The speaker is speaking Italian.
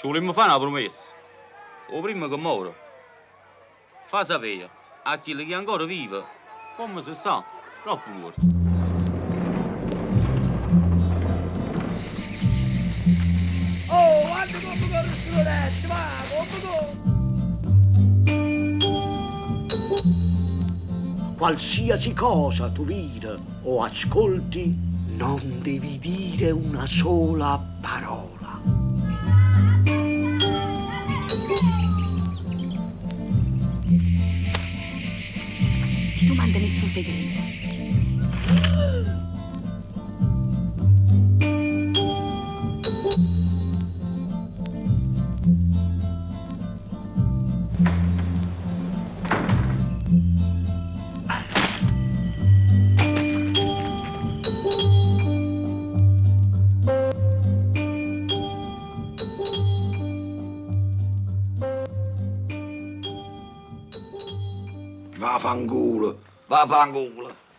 Ci volemmo fare una promessa. O prima che muore. Fa sapere a chi che ancora vive come si sta troppo morto. Oh, guarda come corre su Lorenzo, va, come corre! Qualsiasi cosa tu vida o ascolti, non devi dire una sola parola. domanda nessun segreto. Si tu manda nessun segreto. Vaffanculo, vaffanculo.